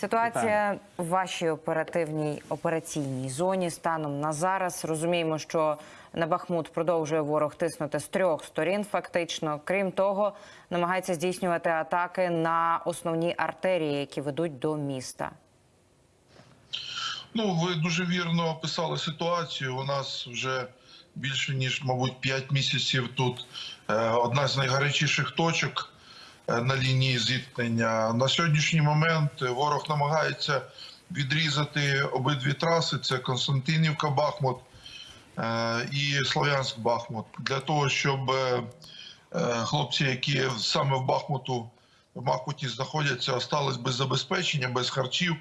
Ситуація в вашій оперативній операційній зоні станом на зараз розуміємо, що на Бахмут продовжує ворог тиснути з трьох сторін. Фактично, крім того, намагається здійснювати атаки на основні артерії, які ведуть до міста. Ну, ви дуже вірно описали ситуацію. У нас вже більше ніж, мабуть, 5 місяців тут е, одна з найгарячіших точок на лінії зіткнення. На сьогоднішній момент ворог намагається відрізати обидві траси: це Константинівка, Бахмут е, і Слов'янськ Бахмут, для того, щоб е, е, хлопці, які саме в Бахмуту в Бахмуті знаходяться, остались без забезпечення, без харчів,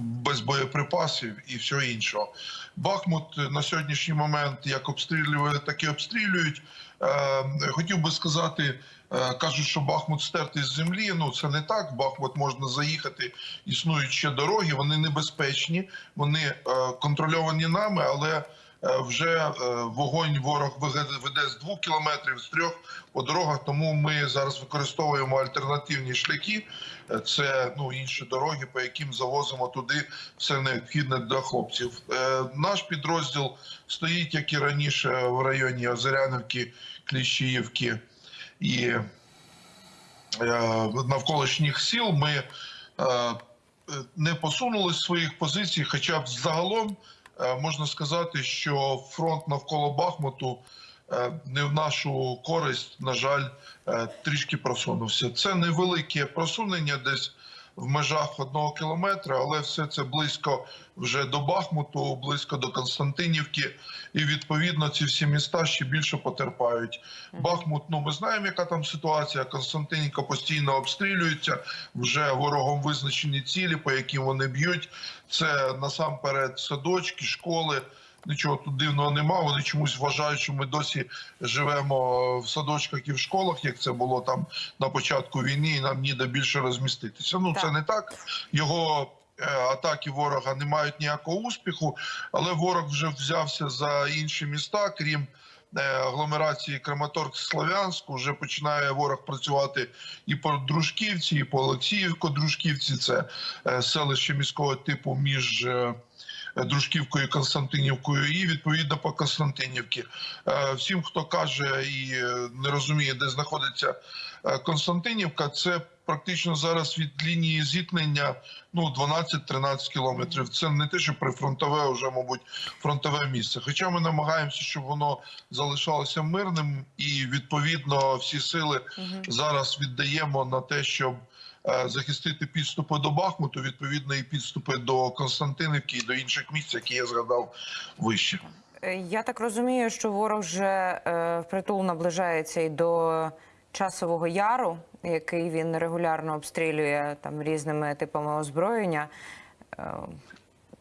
без боєприпасів і всього іншого. Бахмут на сьогоднішній момент як обстрілює, так і обстрілюють. Е, хотів би сказати, е, кажуть, що Бахмут стертий з землі. Ну це не так. Бахмут можна заїхати. Існують ще дороги. Вони небезпечні, вони е, контрольовані нами, але. Е, Вже е, вогонь ворог веде з двох кілометрів, з трьох по дорогах. Тому ми зараз використовуємо альтернативні шляхи. Е, Це ну інші дороги, по яким завозимо туди все необхідне для хлопців. Наш підрозділ стоїть, як і раніше, в районі Озеряновки, Кліщіївки і навколишніх сіл. Ми не посунули з своїх позицій, хоча б загалом можна сказати, що фронт навколо Бахмуту е, не в нашу користь, на жаль, е, трішки просунувся. Це невелике просунення десь в межах одного кілометра, але все це близько вже до Бахмуту, близько до Константинівки, і відповідно ці всі міста ще більше потерпають. Бахмут, ну ми знаємо, яка там ситуація. Константинівка постійно обстрілюється. Вже ворогом визначені цілі, по яким вони б'ють. Це насамперед садочки, школи. Нічого тут дивного нема. Вони чомусь вважають, що ми досі живемо в садочках і в школах, як це було там на початку війни, і нам ніде більше розміститися. Ну це не так. Його е, атаки ворога не мають ніякого успіху, але ворог вже взявся за інші міста, крім. е, Агломерації Краматорськ Слов'янську вже починає ворог працювати і по Дружківці, і по Олексіївко-Дружківці. Це е, селище міського типу між Дружківкою Константинівкою, і відповідно по Константинівці. Е, Всім, хто каже і е, не розуміє, де знаходиться е, Константинівка, це практично зараз від лінії зіткнення ну 12-13 кілометрів. Це не те, що прифронтове, вже мабуть фронтове місце. Хоча ми намагаємося, щоб воно залишалося мирним, і відповідно всі сили зараз віддаємо на те, щоб е, захистити підступи до Бахмуту, відповідно, і підступи до Константинівки і до інших місць, які я згадав вище. Е, Я так розумію, що ворог вже е, впритул наближається і до часового яру, який він регулярно обстрілює там різними типами озброєння. Е,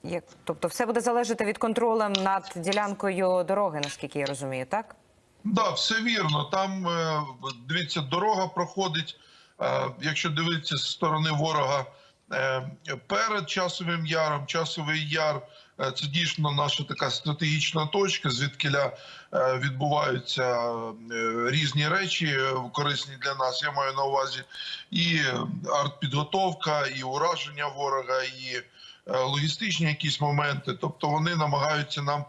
як, тобто, все буде залежати від контролем над ділянкою дороги, наскільки я розумію, так? Да, все вірно. Там е, дивіться, дорога проходить. Е, Якщо дивитися з сторони ворога е, перед часовим яром, часовий яр е, це дійсно наша така стратегічна точка, звідкиля відбуваються різні речі корисні для нас. Я маю на увазі і артпідготовка, і ураження ворога, і логістичні якісь моменти. Тобто вони намагаються нам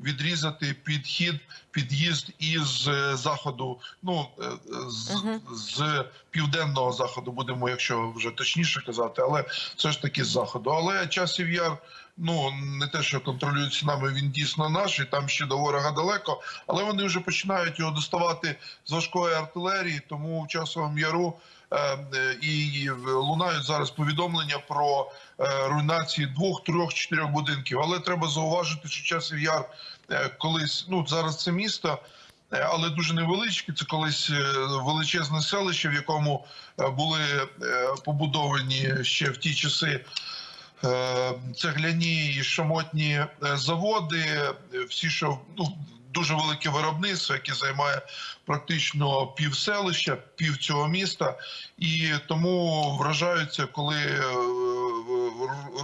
відрізати підхід, під'їзд із е, заходу, ну е, з, з південного заходу, будемо, якщо вже точніше казати, але все ж таки з заходу. Але часів яр. Ну не те, що контролюється нами, він дійсно наш, і там ще до ворога далеко. Але вони вже починають його доставати з важкої артилерії. Тому в часовому яру і лунають зараз повідомлення про е, руйнації двох, трьох, чотирьох будинків. Але треба зауважити, що часів яр е, колись ну зараз це місто. е, Але дуже невеличке. Це колись е, величезне селище, в якому е, були е, побудовані ще в ті часи е, цегляні і шамотні е, заводи. е, Всі, що ну дуже велике виробництво, яке займає практично пів селища, пів цього міста, і тому вражаються, коли е,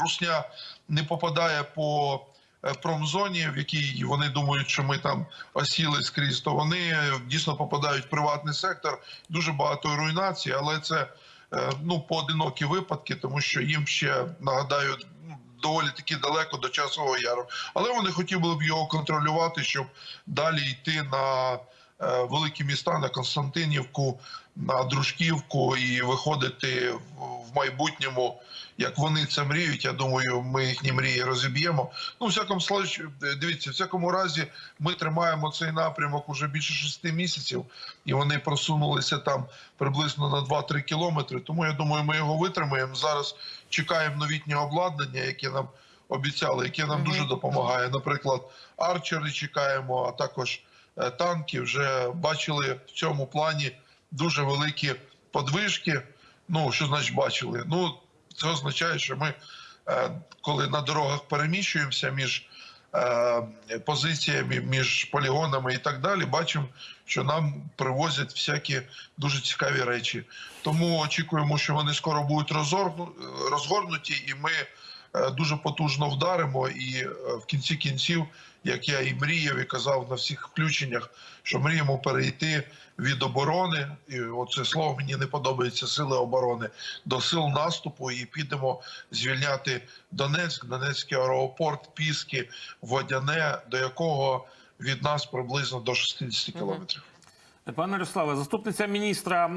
русня не попадає по е, промзоні, в якій вони думають, що ми там осіли скрізь, то вони дійсно попадають в приватний сектор. Дуже багато руйнацій, але це е, ну поодинокі випадки, тому що їм ще нагадаю. Доволі таки далеко до часового яру, але вони хотіли б його контролювати, щоб далі йти на е, великі міста, на Константинівку, на Дружківку і виходити в майбутньому, як вони це мріють. Я думаю, ми їхні мрії розіб'ємо. Ну, всякому дивіться, в всякому разі, ми тримаємо цей напрямок уже більше шести місяців, і вони просунулися там приблизно на 2-3 кілометри. Тому я думаю, ми його витримаємо. Зараз чекаємо новітнє обладнання, яке нам обіцяли, яке нам дуже допомагає. Наприклад, арчери чекаємо, а також е, танки. Вже бачили в цьому плані дуже великі подвижки. Ну, що значить бачили? Ну, це означає, що ми, е, коли на дорогах переміщуємося між е, позиціями, між полігонами і так далі, бачимо, що нам привозять всякі дуже цікаві речі. Тому очікуємо, що вони скоро будуть розгорнуті, і ми дуже потужно вдаримо. І е, в кінці кінців, як я і мріяв, і казав на всіх включеннях, що мріємо перейти від оборони, і оце слово мені не подобається сили оборони до сил наступу, і підемо звільняти Донецьк, Донецький аеропорт, Піски, Водяне, до якого від нас приблизно до 60 кілометрів. Пане Ярославе, заступниця міністра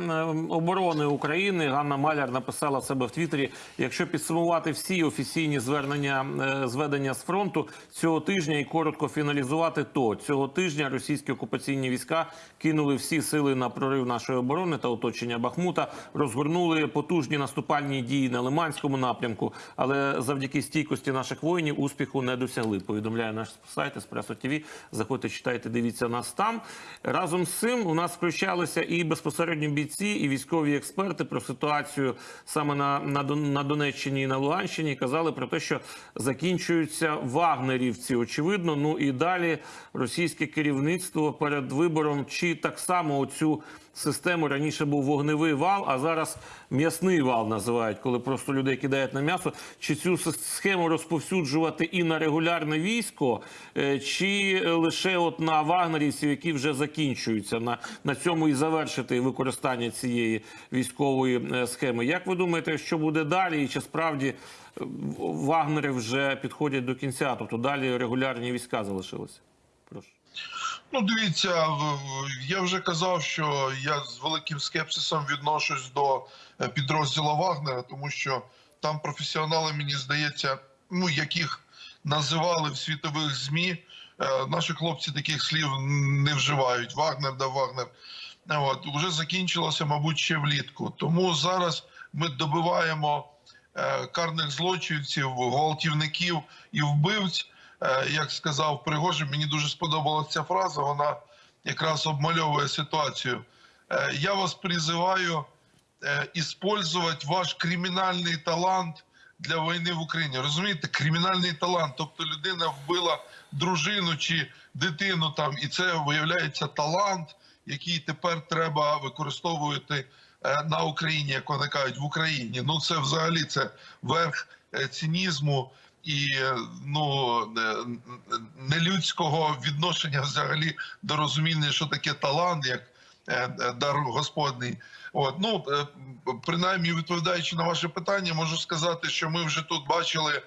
оборони України Ганна Маляр написала себе в Твіттері: якщо підсумувати всі офіційні звернення е, зведення з фронту цього тижня і коротко фіналізувати, то цього тижня російські окупаційні війська кинули всі сили на прорив нашої оборони та оточення Бахмута, розгорнули потужні наступальні дії на Лиманському напрямку, але завдяки стійкості наших воїнів успіху не досягли. Повідомляє наш сайт Еспресо ТВ. Заходьте, читайте, дивіться нас там. Разом з цим у нас включалися і безпосередньо бійці, і військові експерти про ситуацію саме на, на, на Донеччині і на Луганщині. Казали про те, що закінчуються вагнерівці. Очевидно, ну і далі російське керівництво перед вибором чи так само оцю систему раніше був вогневий вал, а зараз м'ясний вал називають, коли просто людей кидають на м'ясо. Чи цю схему розповсюджувати і на регулярне військо, е, чи лише от на вагнерівців, які вже закінчуються на, на цьому і завершити використання цієї військової е, схеми? Як ви думаєте, що буде далі, і чи справді е, вагнери вже підходять до кінця? Тобто далі регулярні війська залишилися? Прошу. Ну, дивіться, я вже казав, що я з великим скепсисом відношусь до е, підрозділу Вагнера, тому що там професіонали, мені здається, ну яких називали в світових змі. е, Наші хлопці таких слів не вживають. Вагнер да Вагнер. От вже закінчилося, мабуть, ще влітку. Тому зараз ми добиваємо е, карних злочинців, гвалтівників і вбивць. Е, Як сказав Пригожин, мені дуже сподобалася ця фраза. Вона якраз обмальовує ситуацію. Е, Я вас призиваю е, использовать ваш кримінальний талант для війни в Україні. Розумієте, кримінальний талант, тобто людина вбила дружину чи дитину там, і це виявляється талант, який тепер треба використовувати е, на Україні, як вони кажуть, в Україні. Ну це взагалі це верх е, цинізму і ну нелюдського відношення взагалі до розуміння, що таке талант, як е, е, дар Господний. От ну е, принаймні відповідаючи на ваше питання, можу сказати, що ми вже тут бачили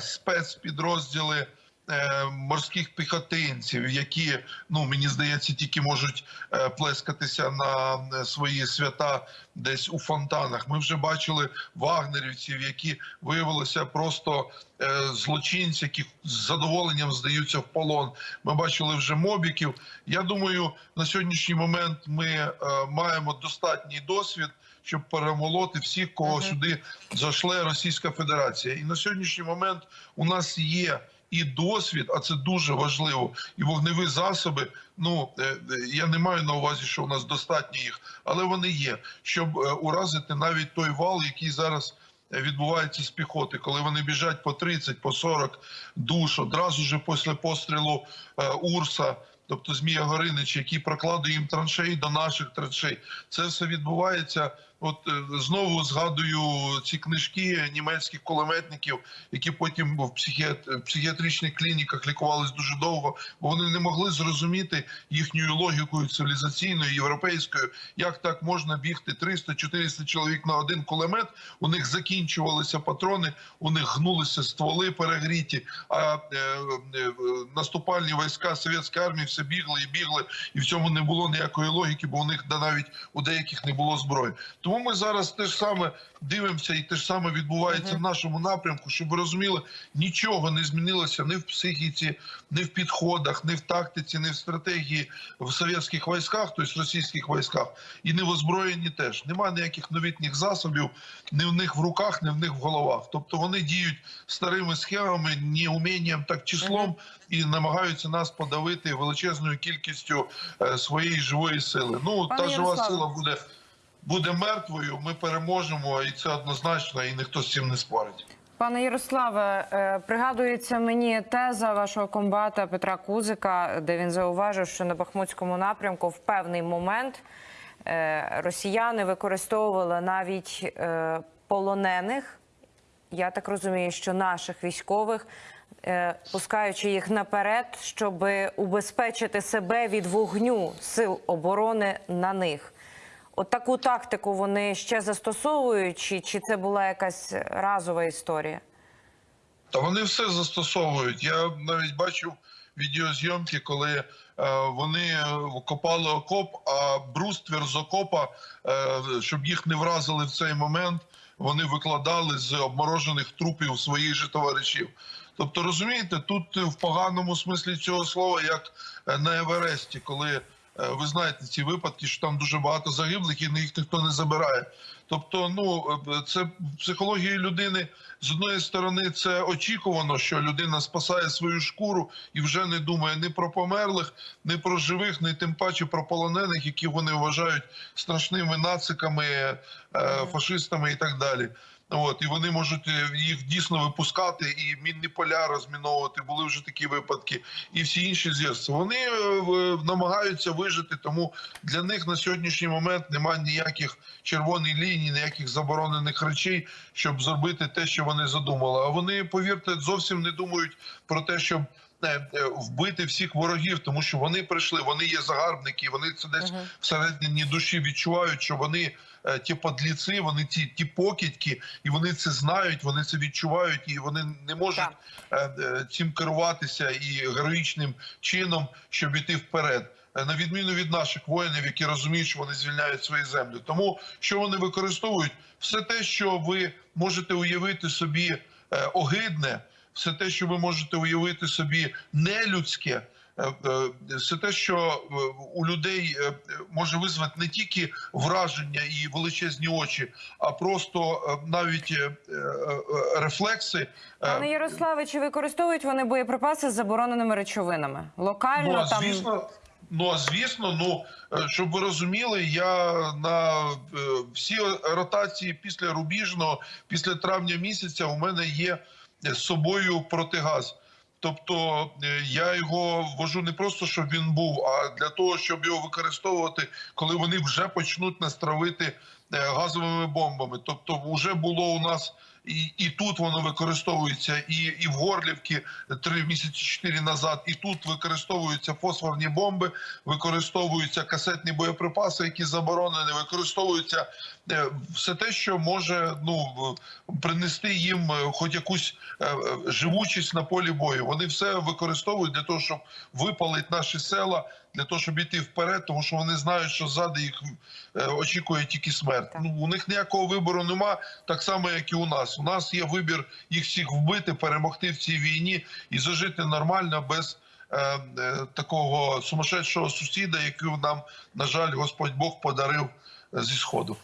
спецпідрозділи. Е, Морських піхотинців, які ну мені здається, тільки можуть е, плескатися на е, свої свята десь у фонтанах. Ми вже бачили вагнерівців, які виявилися просто злочинці, які з задоволенням здаються в полон. Ми бачили вже мобіків. Я думаю, на сьогоднішній момент ми маємо достатній досвід. Щоб перемолоти всіх, кого Мгм. сюди зашле Російська Федерація, і на сьогоднішній момент у нас є і досвід, а це дуже важливо, і вогневі засоби. Ну е, е, я не маю на увазі, що у нас достатньо їх, але вони є, щоб е, уразити навіть той вал, який зараз відбувається з піхоти, коли вони біжать по 30, по 40 душ одразу ж після пострілу Урса. Тобто Змія Горинич, який прокладує їм траншеї до наших траншей, це все відбувається От е, знову згадую ці книжки німецьких кулеметників, які потім в психіатричних клініках лікувались дуже довго, бо вони не могли зрозуміти їхньою логікою цивілізаційною європейською, як так можна бігти 300-400 чоловік на один кулемет. У них закінчувалися патрони, у них гнулися стволи перегріті. А е, е, наступальні війська совєтської армії все бігли і бігли, і в цьому не було ніякої логіки, бо у них да навіть у деяких не було зброї. Тому ми зараз те ж саме дивимося, і те ж саме відбувається в нашому напрямку, щоб ви розуміли, нічого не змінилося ні в психіці, ні в підходах, ні в тактиці, ні в стратегії в совєтських військах, тобто російських військах, і не в озброєнні теж. Нема ніяких новітніх засобів, ні в них в руках, ні в них в головах. Тобто вони діють старими схемами, не умінням, так числом, і намагаються нас подавити величезною кількістю е, своєї живої сили. Ну Пане та жива сила буде. Буде мертвою, ми переможемо, і це однозначно, і ніхто з цим не спорить. Пане Ярославе, е, пригадується мені теза вашого комбата Петра Кузика, де він зауважив, що на Бахмутському напрямку в певний момент е, росіяни використовували навіть е, полонених. Я так розумію, що наших військових, пускаючи їх наперед, щоб убезпечити себе від вогню сил оборони на них. От таку тактику вони ще застосовують, чи, чи це була якась разова історія? Та вони все застосовують. Я навіть бачив відеозйомки, коли е, вони е, копали окоп, а бруствір з окопа, е, щоб їх не вразили в цей момент, вони викладали з обморожених трупів своїх же товаришів. Тобто, розумієте, тут в поганому смислі цього слова, як на Евересті, коли ви знаєте ці випадки, що там дуже багато загиблих і їх ніхто не забирає. Тобто, ну е, це психологія людини з одної сторони, це очікувано, що людина спасає свою шкуру і вже не думає ні про померлих, ні про живих, ні тим паче про полонених, які вони вважають страшними нациками, е, фашистами і так далі. От і вони можуть е, їх дійсно випускати і мінні поля розміновувати. Були вже такі випадки, і всі інші зв'язки. Вони е, намагаються вижити. Тому для них на сьогоднішній момент немає ніяких червоних ліній, ніяких заборонених речей, щоб зробити те, що вони задумали. А вони, повірте, зовсім не думають про те, щоб. Е, е, Вбити всіх ворогів, тому що вони прийшли, вони є загарбники, вони це десь всередині душі відчувають, що вони е, ті подліці, вони ті, ті покидьки, і вони це знають, вони це відчувають, і вони не можуть е, е, цим керуватися і героїчним чином, щоб іти вперед. На відміну від наших воїнів, які розуміють, що вони звільняють свої землі. Тому що вони використовують все те, що ви можете уявити собі огидне, все те, що ви можете уявити собі нелюдське. е, е, Все те, що е, у людей може визвати не тільки враження і величезні очі, а просто навіть рефлекси. Пане Ярославе, чи використовують вони боєприпаси з забороненими речовинами? Локально Ну, а там звісно, ну а звісно, ну е, щоб ви розуміли, я на всі ротації після рубіжного, після травня місяця, у мене є з собою протигаз. Тобто е, я його ввожу не просто, щоб він був, а для того, щоб його використовувати, коли вони вже почнуть нас травити е, газовими бомбами. Тобто, вже було у нас і, і тут воно використовується, і, і в Горлівці три місяці чотири назад, і тут використовуються фосфорні бомби, використовуються касетні боєприпаси, які заборонені, використовуються е, все те, що може ну принести їм е, хоч якусь е, е, живучість на полі бою. Вони все використовують для того, щоб випалити наші села, для того, щоб іти вперед, тому що вони знають, що ззади їх е, очікує тільки смерть. Ну у них ніякого вибору нема, так само як і у нас. У нас є вибір їх всіх вбити, перемогти в цій війні і зажити нормально без. е, е, Такого сумасшедшого сусіда, який нам, на жаль, Господь Бог подарив зі сходу.